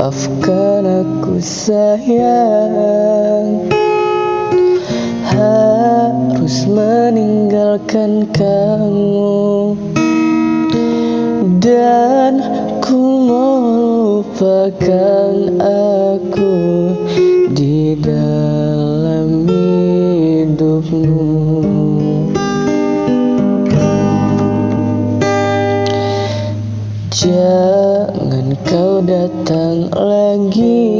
Maafkan aku sayang. Harus meninggalkan kamu. Dan ku melupakan Jangan kau datang lagi.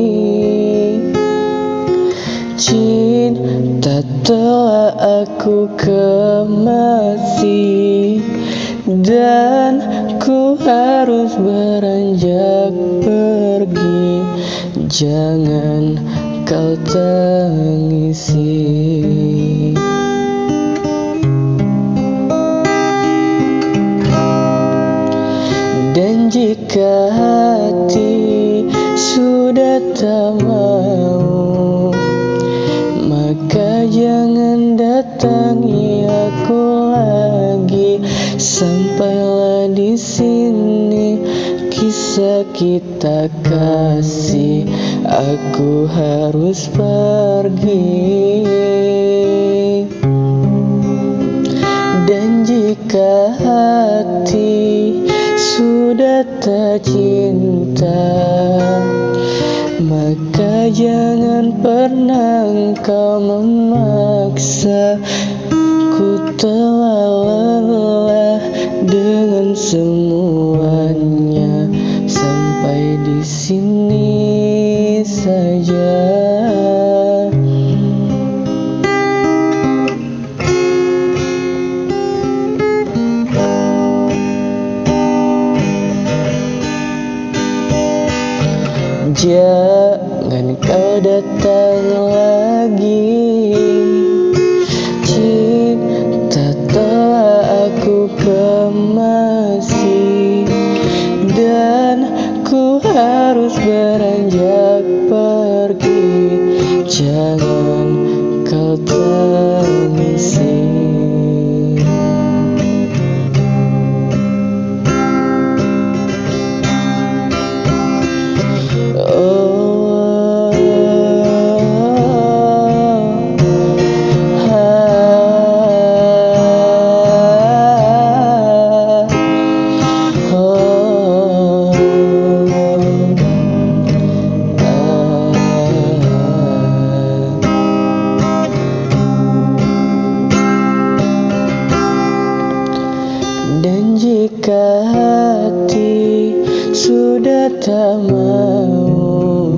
Cinta telah aku kemasi Dan ku harus beranjak pergi. Jangan kau tangisi jika hati sudah tak mau Maka jangan datangi aku lagi. Sampailah di sini kisah kita kasih. Aku harus pergi cinta. Maka jangan pernah kau memaksa. Ku telah lelah dengan semuanya. Sampai di sini saja Jangan kau datang lagi. Cinta telah aku kemasi Dan ku harus beranjak pergi. Jangan kau tangisi Jika hati sudah tak mau.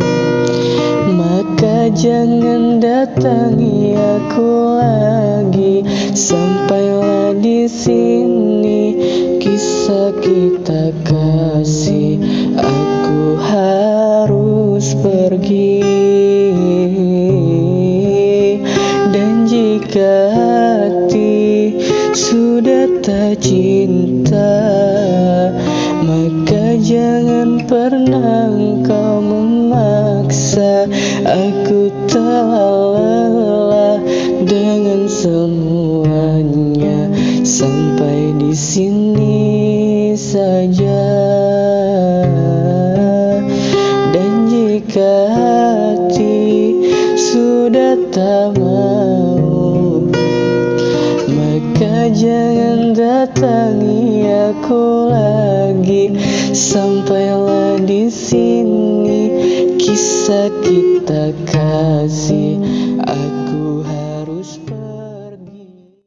Maka jangan datangi aku lagi. Sampailah di sini kisah kita kasih. Aku harus pergi. Dan jika sudah tak cinta Maka jangan pernah kau memaksa. Aku telah lelah dengan semuanya Sampai di sini saja jangan datangi aku lagi. Sampailah di sini kisah kita kasih Aku